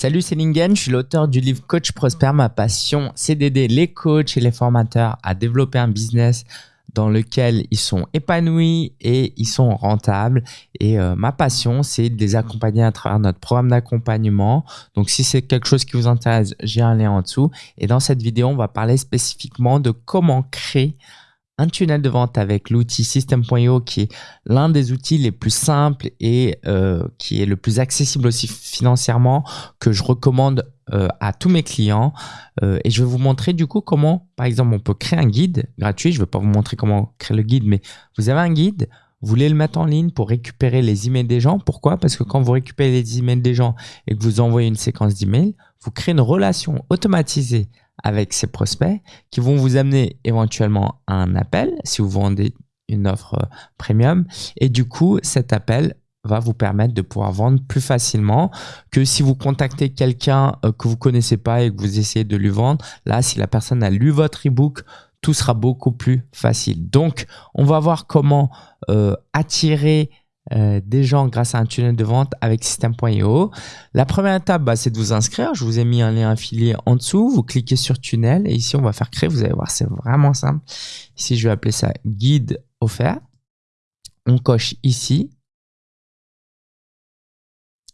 Salut, c'est Lingen, je suis l'auteur du livre Coach Prosper. Ma passion, c'est d'aider les coachs et les formateurs à développer un business dans lequel ils sont épanouis et ils sont rentables. Et euh, ma passion, c'est de les accompagner à travers notre programme d'accompagnement. Donc, si c'est quelque chose qui vous intéresse, j'ai un lien en dessous. Et dans cette vidéo, on va parler spécifiquement de comment créer un tunnel de vente avec l'outil System.io qui est l'un des outils les plus simples et euh, qui est le plus accessible aussi financièrement que je recommande euh, à tous mes clients. Euh, et je vais vous montrer du coup comment, par exemple, on peut créer un guide gratuit. Je ne vais pas vous montrer comment créer le guide, mais vous avez un guide, vous voulez le mettre en ligne pour récupérer les emails des gens. Pourquoi? Parce que quand vous récupérez les emails des gens et que vous envoyez une séquence d'emails, vous créez une relation automatisée avec ces prospects qui vont vous amener éventuellement à un appel si vous vendez une offre euh, premium. Et du coup, cet appel va vous permettre de pouvoir vendre plus facilement que si vous contactez quelqu'un euh, que vous connaissez pas et que vous essayez de lui vendre. Là, si la personne a lu votre ebook, tout sera beaucoup plus facile. Donc, on va voir comment euh, attirer euh, des gens grâce à un tunnel de vente avec System.io. La première étape, bah, c'est de vous inscrire. Je vous ai mis un lien affilié en dessous. Vous cliquez sur tunnel et ici, on va faire créer. Vous allez voir, c'est vraiment simple. Ici, je vais appeler ça guide offert. On coche ici.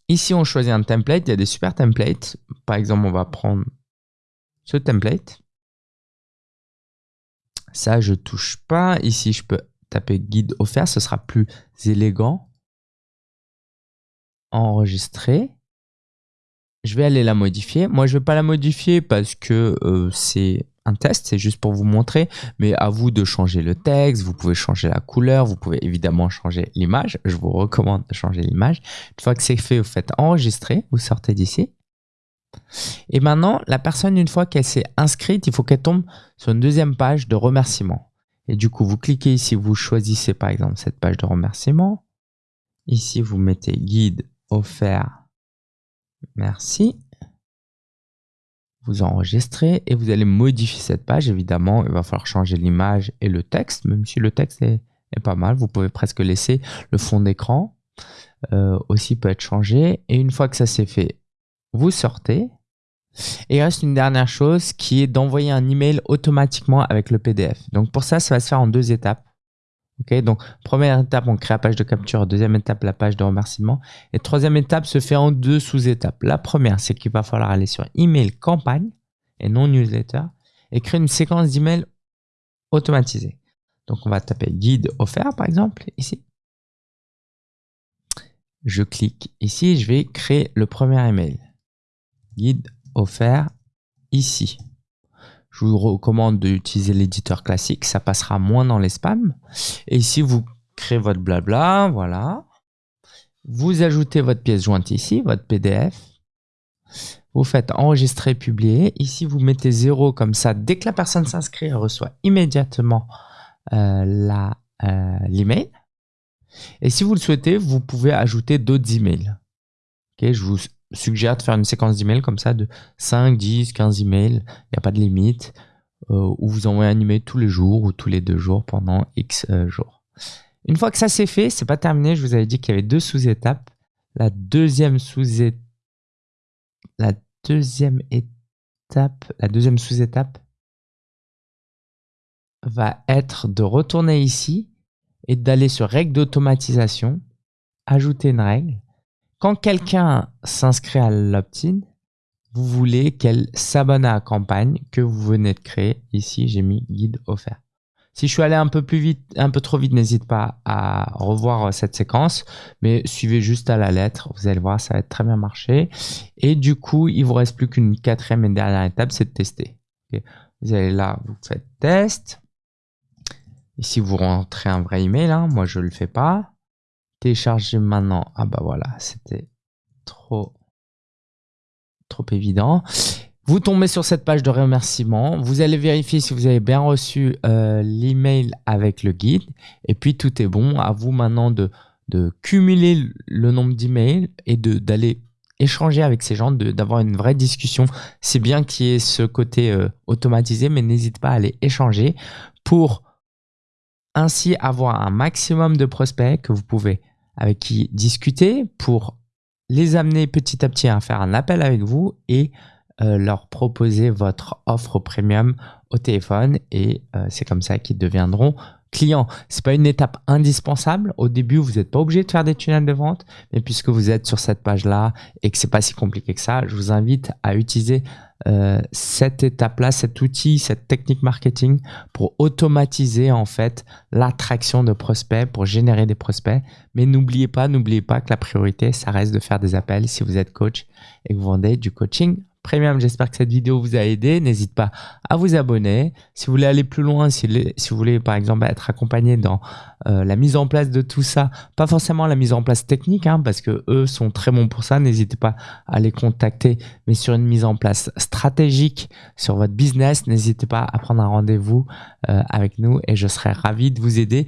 Ici, on choisit un template. Il y a des super templates. Par exemple, on va prendre ce template. Ça, je touche pas. Ici, je peux taper guide offert, ce sera plus élégant. Enregistrer. Je vais aller la modifier. Moi, je vais pas la modifier parce que euh, c'est un test, c'est juste pour vous montrer, mais à vous de changer le texte, vous pouvez changer la couleur, vous pouvez évidemment changer l'image, je vous recommande de changer l'image. Une fois que c'est fait, vous faites enregistrer, vous sortez d'ici. Et maintenant, la personne, une fois qu'elle s'est inscrite, il faut qu'elle tombe sur une deuxième page de remerciement. Et du coup, vous cliquez ici, vous choisissez par exemple cette page de remerciement. Ici, vous mettez guide offert. Merci. Vous enregistrez et vous allez modifier cette page. Évidemment, il va falloir changer l'image et le texte, même si le texte est, pas mal. Vous pouvez presque laisser le fond d'écran euh, aussi peut être changé. Et une fois que ça c'est fait, vous sortez et il reste une dernière chose qui est d'envoyer un email automatiquement avec le PDF. Donc pour ça, ça va se faire en deux étapes. Donc première étape, on crée la page de capture. Deuxième étape, la page de remerciement. Et troisième étape se fait en deux sous-étapes. La première, c'est qu'il va falloir aller sur email campagne et non newsletter et créer une séquence d'email automatisée. Donc on va taper guide offert par exemple ici. Je clique ici, je vais créer le premier email. Guide offert ici. Je vous recommande d'utiliser l'éditeur classique, ça passera moins dans les spams. Et ici, vous créez votre blabla, voilà. Vous ajoutez votre pièce jointe ici, votre PDF. Vous faites enregistrer, publier. Ici, vous mettez zéro comme ça. Dès que la personne s'inscrit, elle reçoit immédiatement euh, euh, l'email. Et si vous le souhaitez, vous pouvez ajouter d'autres emails. Je vous suggère de faire une séquence d'emails comme ça de 5, 10, 15 emails. Il n'y a pas de limite. Euh, où vous envoyez un email tous les jours ou tous les deux jours pendant X euh, jours. Une fois que ça c'est fait, c'est pas terminé. Je vous avais dit qu'il y avait deux sous-étapes. La deuxième sous-étape, la deuxième étape, la deuxième sous-étape va être de retourner ici et d'aller sur règle d'automatisation, ajouter une règle quand quelqu'un s'inscrit à l'opt-in, vous voulez qu'elle s'abonne à la campagne que vous venez de créer. Ici, j'ai mis guide offert. Si je suis allé un peu plus vite, un peu trop vite, n'hésite pas à revoir cette séquence, mais suivez juste à la lettre. Vous allez voir, ça va être très bien marché. Et du coup, il vous reste plus qu'une quatrième et dernière étape, c'est de tester. Vous allez là, vous faites test. Ici, vous rentrez un vrai email. Hein. Moi, je le fais pas. Télécharger maintenant. Ah bah voilà, c'était trop, trop évident. Vous tombez sur cette page de remerciement. Vous allez vérifier si vous avez bien reçu euh, l'email avec le guide. Et puis tout est bon. À vous maintenant de, de cumuler le nombre d'emails et d'aller échanger avec ces gens, d'avoir une vraie discussion. C'est bien qu'il y ait ce côté euh, automatisé, mais n'hésite pas à aller échanger pour ainsi avoir un maximum de prospects que vous pouvez avec qui discuter pour les amener petit à petit à faire un appel avec vous et euh, leur proposer votre offre premium au téléphone et euh, c'est comme ça qu'ils deviendront clients. C'est pas une étape indispensable. Au début, vous n'êtes pas obligé de faire des tunnels de vente, mais puisque vous êtes sur cette page-là et que c'est pas si compliqué que ça, je vous invite à utiliser euh, cette étape-là, cet outil, cette technique marketing pour automatiser en fait l'attraction de prospects, pour générer des prospects. Mais n'oubliez pas, n'oubliez pas que la priorité, ça reste de faire des appels si vous êtes coach et que vous vendez du coaching Premium. J'espère que cette vidéo vous a aidé. N'hésitez pas à vous abonner. Si vous voulez aller plus loin, si, vous voulez par exemple être accompagné dans euh, la mise en place de tout ça, pas forcément la mise en place technique, hein, parce que eux sont très bons pour ça. N'hésitez pas à les contacter, mais sur une mise en place stratégique sur votre business, n'hésitez pas à prendre un rendez-vous euh, avec nous et je serai ravi de vous aider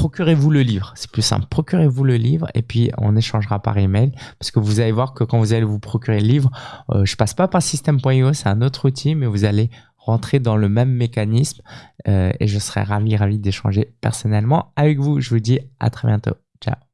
procurez-vous le livre. C'est plus simple. Procurez-vous le livre et puis on échangera par email parce que vous allez voir que quand vous allez vous procurer le livre, euh, je passe pas par système.io, c'est un autre outil, mais vous allez rentrer dans le même mécanisme euh, et je serai ravi, ravi d'échanger personnellement avec vous. Je vous dis à très bientôt. Ciao.